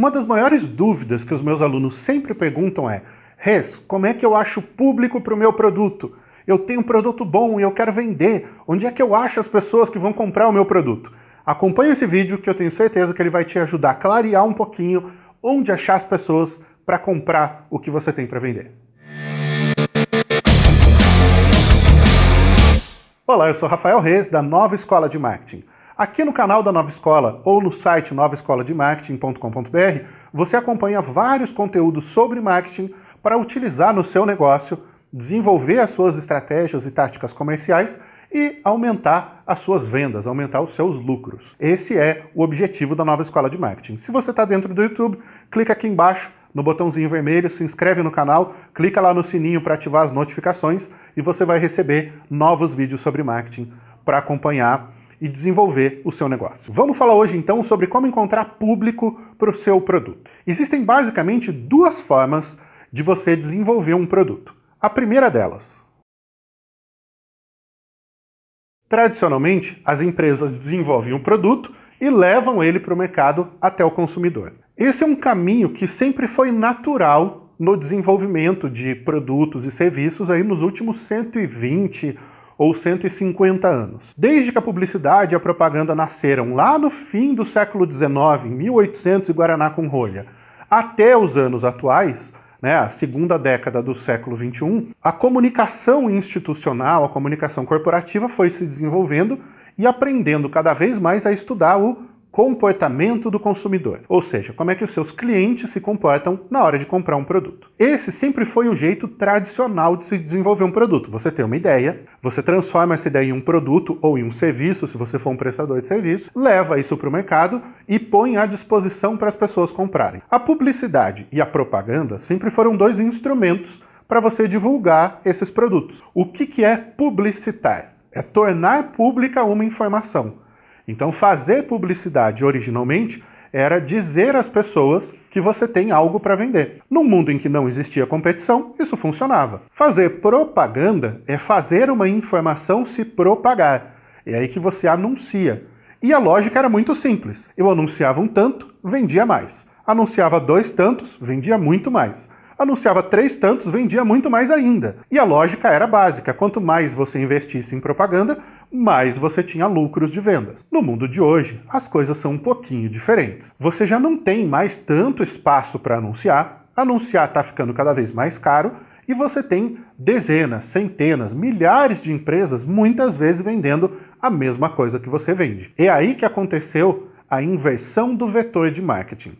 Uma das maiores dúvidas que os meus alunos sempre perguntam é Res, como é que eu acho público para o meu produto? Eu tenho um produto bom e eu quero vender. Onde é que eu acho as pessoas que vão comprar o meu produto? Acompanhe esse vídeo que eu tenho certeza que ele vai te ajudar a clarear um pouquinho onde achar as pessoas para comprar o que você tem para vender. Olá, eu sou Rafael Reis, da Nova Escola de Marketing. Aqui no canal da Nova Escola ou no site novaescolademarketing.com.br você acompanha vários conteúdos sobre marketing para utilizar no seu negócio, desenvolver as suas estratégias e táticas comerciais e aumentar as suas vendas, aumentar os seus lucros. Esse é o objetivo da Nova Escola de Marketing. Se você está dentro do YouTube, clica aqui embaixo no botãozinho vermelho, se inscreve no canal, clica lá no sininho para ativar as notificações e você vai receber novos vídeos sobre marketing para acompanhar e desenvolver o seu negócio. Vamos falar hoje então sobre como encontrar público para o seu produto. Existem basicamente duas formas de você desenvolver um produto. A primeira delas. Tradicionalmente, as empresas desenvolvem um produto e levam ele para o mercado até o consumidor. Esse é um caminho que sempre foi natural no desenvolvimento de produtos e serviços aí nos últimos 120 ou 150 anos. Desde que a publicidade e a propaganda nasceram lá no fim do século XIX, em 1800 e Guaraná com rolha, até os anos atuais, né, a segunda década do século XXI, a comunicação institucional, a comunicação corporativa foi se desenvolvendo e aprendendo cada vez mais a estudar o comportamento do consumidor, ou seja, como é que os seus clientes se comportam na hora de comprar um produto. Esse sempre foi o jeito tradicional de se desenvolver um produto. Você tem uma ideia, você transforma essa ideia em um produto ou em um serviço, se você for um prestador de serviço, leva isso para o mercado e põe à disposição para as pessoas comprarem. A publicidade e a propaganda sempre foram dois instrumentos para você divulgar esses produtos. O que, que é publicitar? É tornar pública uma informação. Então fazer publicidade originalmente era dizer às pessoas que você tem algo para vender. Num mundo em que não existia competição, isso funcionava. Fazer propaganda é fazer uma informação se propagar. É aí que você anuncia. E a lógica era muito simples. Eu anunciava um tanto, vendia mais. Anunciava dois tantos, vendia muito mais anunciava três tantos, vendia muito mais ainda. E a lógica era básica, quanto mais você investisse em propaganda, mais você tinha lucros de vendas. No mundo de hoje, as coisas são um pouquinho diferentes. Você já não tem mais tanto espaço para anunciar, anunciar está ficando cada vez mais caro, e você tem dezenas, centenas, milhares de empresas, muitas vezes vendendo a mesma coisa que você vende. É aí que aconteceu a inversão do vetor de marketing.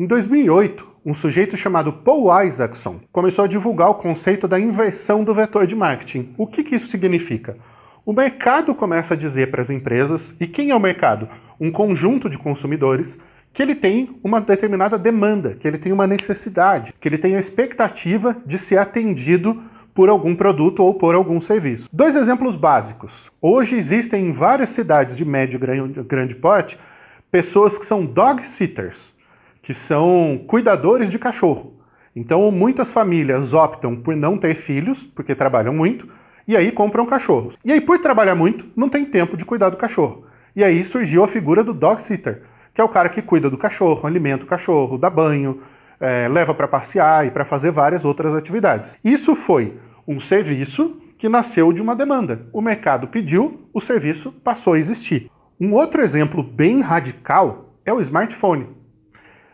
Em 2008, um sujeito chamado Paul Isaacson começou a divulgar o conceito da inversão do vetor de marketing. O que, que isso significa? O mercado começa a dizer para as empresas, e quem é o mercado? Um conjunto de consumidores, que ele tem uma determinada demanda, que ele tem uma necessidade, que ele tem a expectativa de ser atendido por algum produto ou por algum serviço. Dois exemplos básicos. Hoje existem em várias cidades de médio e grande porte pessoas que são dog sitters que são cuidadores de cachorro. Então muitas famílias optam por não ter filhos, porque trabalham muito, e aí compram cachorros. E aí por trabalhar muito, não tem tempo de cuidar do cachorro. E aí surgiu a figura do dog sitter, que é o cara que cuida do cachorro, alimenta o cachorro, dá banho, é, leva para passear e para fazer várias outras atividades. Isso foi um serviço que nasceu de uma demanda. O mercado pediu, o serviço passou a existir. Um outro exemplo bem radical é o smartphone.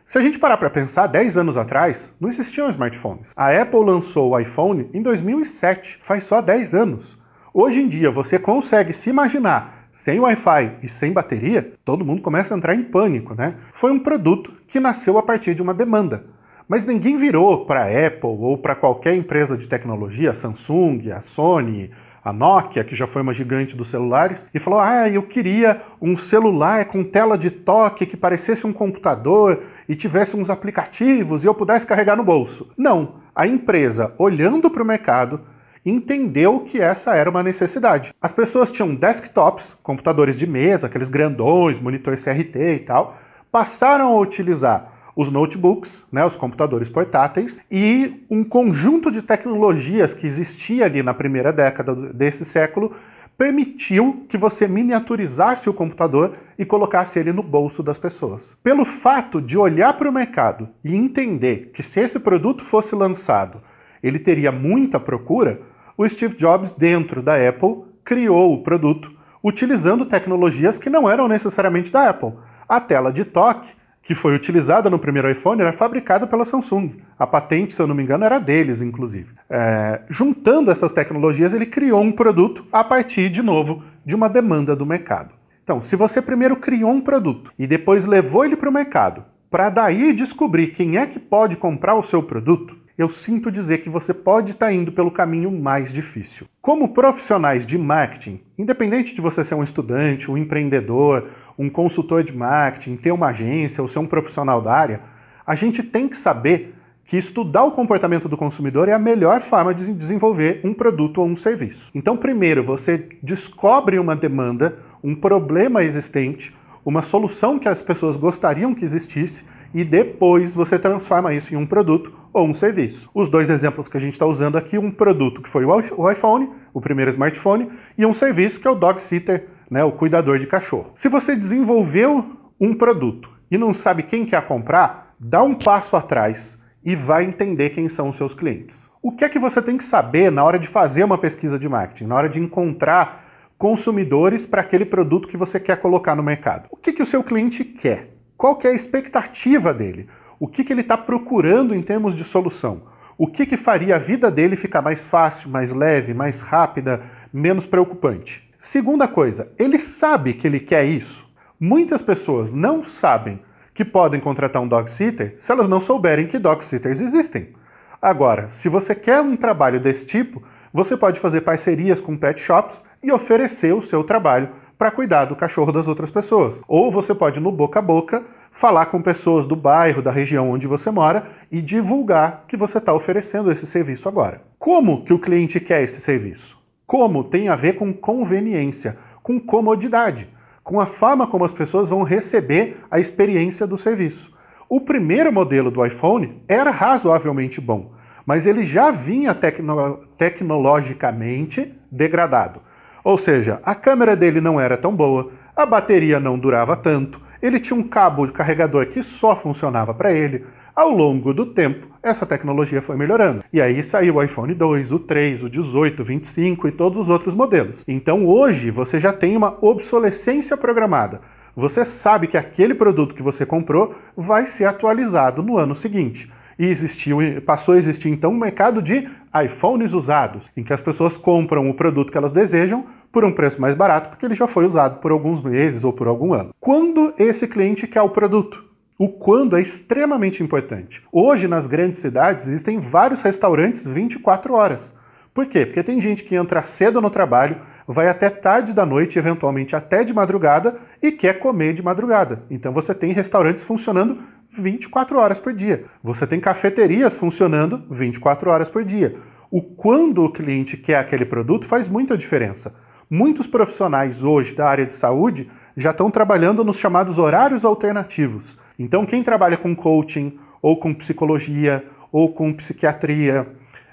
Se a gente parar para pensar, 10 anos atrás, não existiam smartphones. A Apple lançou o iPhone em 2007, faz só 10 anos. Hoje em dia, você consegue se imaginar sem Wi-Fi e sem bateria, todo mundo começa a entrar em pânico, né? Foi um produto que nasceu a partir de uma demanda. Mas ninguém virou para a Apple ou para qualquer empresa de tecnologia, a Samsung, a Sony, a Nokia, que já foi uma gigante dos celulares, e falou, ah, eu queria um celular com tela de toque que parecesse um computador e tivesse uns aplicativos e eu pudesse carregar no bolso. Não, a empresa, olhando para o mercado, entendeu que essa era uma necessidade. As pessoas tinham desktops, computadores de mesa, aqueles grandões, monitor CRT e tal, passaram a utilizar os notebooks, né, os computadores portáteis, e um conjunto de tecnologias que existia ali na primeira década desse século permitiu que você miniaturizasse o computador e colocasse ele no bolso das pessoas. Pelo fato de olhar para o mercado e entender que se esse produto fosse lançado, ele teria muita procura, o Steve Jobs, dentro da Apple, criou o produto utilizando tecnologias que não eram necessariamente da Apple. A tela de toque que foi utilizada no primeiro iPhone era fabricada pela Samsung. A patente, se eu não me engano, era deles, inclusive. É, juntando essas tecnologias, ele criou um produto a partir, de novo, de uma demanda do mercado. Então, se você primeiro criou um produto e depois levou ele para o mercado, para daí descobrir quem é que pode comprar o seu produto, eu sinto dizer que você pode estar tá indo pelo caminho mais difícil. Como profissionais de marketing, independente de você ser um estudante, um empreendedor, um consultor de marketing, ter uma agência ou ser um profissional da área, a gente tem que saber que estudar o comportamento do consumidor é a melhor forma de desenvolver um produto ou um serviço. Então, primeiro, você descobre uma demanda, um problema existente, uma solução que as pessoas gostariam que existisse e depois você transforma isso em um produto ou um serviço. Os dois exemplos que a gente está usando aqui, um produto que foi o iPhone, o primeiro smartphone, e um serviço que é o Dog Sitter, né, o cuidador de cachorro. Se você desenvolveu um produto e não sabe quem quer comprar, dá um passo atrás e vai entender quem são os seus clientes. O que é que você tem que saber na hora de fazer uma pesquisa de marketing, na hora de encontrar consumidores para aquele produto que você quer colocar no mercado? O que, que o seu cliente quer? Qual que é a expectativa dele? O que, que ele está procurando em termos de solução? O que, que faria a vida dele ficar mais fácil, mais leve, mais rápida, menos preocupante? Segunda coisa, ele sabe que ele quer isso. Muitas pessoas não sabem que podem contratar um dog sitter se elas não souberem que dog sitters existem. Agora, se você quer um trabalho desse tipo, você pode fazer parcerias com pet shops e oferecer o seu trabalho para cuidar do cachorro das outras pessoas. Ou você pode, no boca a boca, falar com pessoas do bairro, da região onde você mora e divulgar que você está oferecendo esse serviço agora. Como que o cliente quer esse serviço? Como tem a ver com conveniência, com comodidade, com a forma como as pessoas vão receber a experiência do serviço. O primeiro modelo do iPhone era razoavelmente bom, mas ele já vinha tecno tecnologicamente degradado. Ou seja, a câmera dele não era tão boa, a bateria não durava tanto, ele tinha um cabo de carregador que só funcionava para ele, ao longo do tempo, essa tecnologia foi melhorando. E aí saiu o iPhone 2, o 3, o 18, o 25 e todos os outros modelos. Então hoje você já tem uma obsolescência programada. Você sabe que aquele produto que você comprou vai ser atualizado no ano seguinte. E existiu, passou a existir então um mercado de iPhones usados, em que as pessoas compram o produto que elas desejam por um preço mais barato, porque ele já foi usado por alguns meses ou por algum ano. Quando esse cliente quer o produto? O quando é extremamente importante. Hoje, nas grandes cidades, existem vários restaurantes 24 horas. Por quê? Porque tem gente que entra cedo no trabalho, vai até tarde da noite, eventualmente até de madrugada, e quer comer de madrugada. Então você tem restaurantes funcionando 24 horas por dia. Você tem cafeterias funcionando 24 horas por dia. O quando o cliente quer aquele produto faz muita diferença. Muitos profissionais hoje da área de saúde já estão trabalhando nos chamados horários alternativos. Então, quem trabalha com coaching, ou com psicologia, ou com psiquiatria,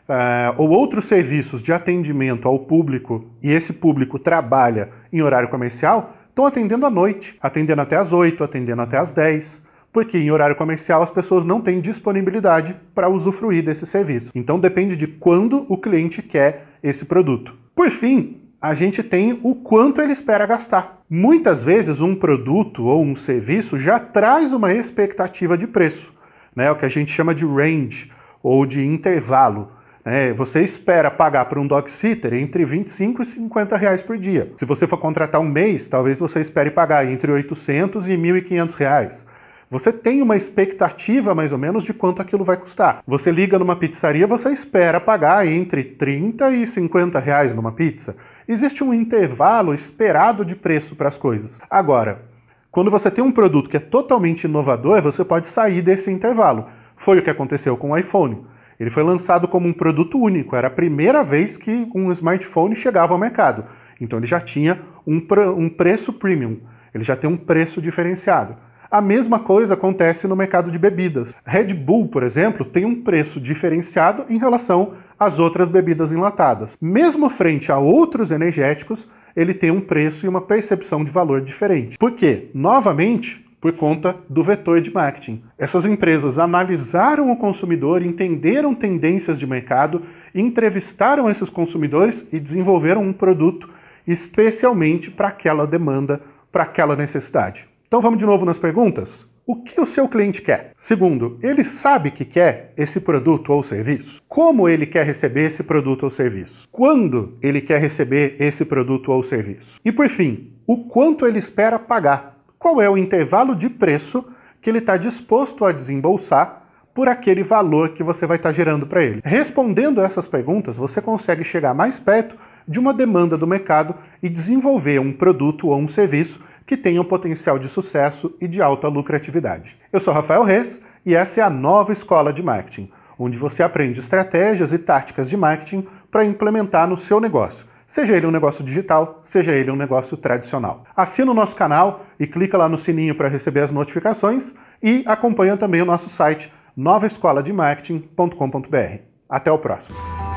uh, ou outros serviços de atendimento ao público, e esse público trabalha em horário comercial, estão atendendo à noite, atendendo até às 8, atendendo até às 10, porque em horário comercial as pessoas não têm disponibilidade para usufruir desse serviço. Então depende de quando o cliente quer esse produto. Por fim, a gente tem o quanto ele espera gastar. Muitas vezes um produto ou um serviço já traz uma expectativa de preço, né? o que a gente chama de range ou de intervalo. Né? Você espera pagar por um dog sitter entre 25 e 50 reais por dia. Se você for contratar um mês, talvez você espere pagar entre 800 e 1.500 reais. Você tem uma expectativa mais ou menos de quanto aquilo vai custar. Você liga numa pizzaria, você espera pagar entre 30 e 50 reais numa pizza. Existe um intervalo esperado de preço para as coisas. Agora, quando você tem um produto que é totalmente inovador, você pode sair desse intervalo. Foi o que aconteceu com o iPhone. Ele foi lançado como um produto único, era a primeira vez que um smartphone chegava ao mercado. Então ele já tinha um, um preço premium, ele já tem um preço diferenciado. A mesma coisa acontece no mercado de bebidas. Red Bull, por exemplo, tem um preço diferenciado em relação às outras bebidas enlatadas. Mesmo frente a outros energéticos, ele tem um preço e uma percepção de valor diferente. Por quê? Novamente, por conta do vetor de marketing. Essas empresas analisaram o consumidor, entenderam tendências de mercado, entrevistaram esses consumidores e desenvolveram um produto especialmente para aquela demanda, para aquela necessidade. Então vamos de novo nas perguntas? O que o seu cliente quer? Segundo, ele sabe que quer esse produto ou serviço? Como ele quer receber esse produto ou serviço? Quando ele quer receber esse produto ou serviço? E por fim, o quanto ele espera pagar? Qual é o intervalo de preço que ele está disposto a desembolsar por aquele valor que você vai estar gerando para ele? Respondendo essas perguntas, você consegue chegar mais perto de uma demanda do mercado e desenvolver um produto ou um serviço que tenham potencial de sucesso e de alta lucratividade. Eu sou Rafael Reis e essa é a nova Escola de Marketing, onde você aprende estratégias e táticas de marketing para implementar no seu negócio, seja ele um negócio digital, seja ele um negócio tradicional. Assina o nosso canal e clica lá no sininho para receber as notificações e acompanha também o nosso site novaescolademarketing.com.br. Até o próximo!